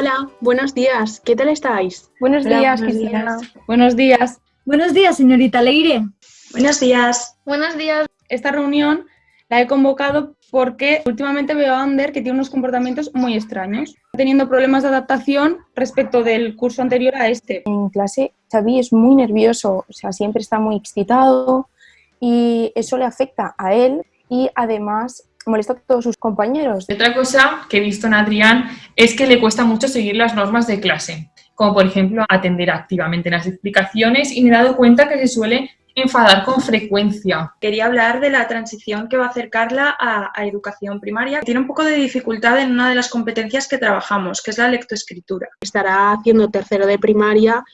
Hola, buenos días. ¿Qué tal estáis? Buenos Hola, días, buenos Cristina. días. Buenos días. Buenos días, señorita Leire. Buenos días. Buenos días. Esta reunión la he convocado porque últimamente veo a Ander que tiene unos comportamientos muy extraños, teniendo problemas de adaptación respecto del curso anterior a este. En clase, Xavi es muy nervioso, o sea, siempre está muy excitado y eso le afecta a él y además molesta a todos sus compañeros. Otra cosa que he visto en Adrián es que le cuesta mucho seguir las normas de clase, como por ejemplo atender activamente las explicaciones y me he dado cuenta que se suele enfadar con frecuencia. Quería hablar de la transición que va a hacer Carla a, a educación primaria. Tiene un poco de dificultad en una de las competencias que trabajamos, que es la lectoescritura. Estará haciendo tercero de primaria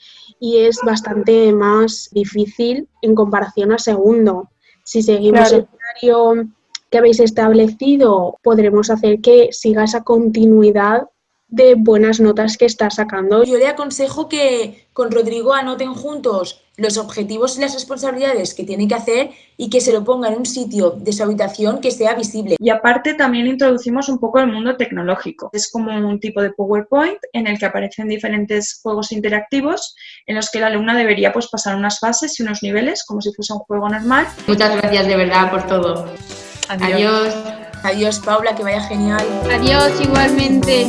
y es bastante más difícil en comparación a segundo. Si seguimos Claro. el horario que habéis establecido, podremos hacer que siga esa continuidad de buenas notas que está sacando. Yo le aconsejo que con Rodrigo anoten juntos los objetivos y las responsabilidades que tienen que hacer y que se lo pongan en un sitio de su habitación que sea visible. Y aparte también introducimos un poco el mundo tecnológico. Es como un tipo de PowerPoint en el que aparecen diferentes juegos interactivos en los que la alumna debería pues, pasar unas fases y unos niveles como si fuese un juego normal. Muchas gracias de verdad por todo. Adiós. Adiós, Paula, que vaya genial. Adiós igualmente.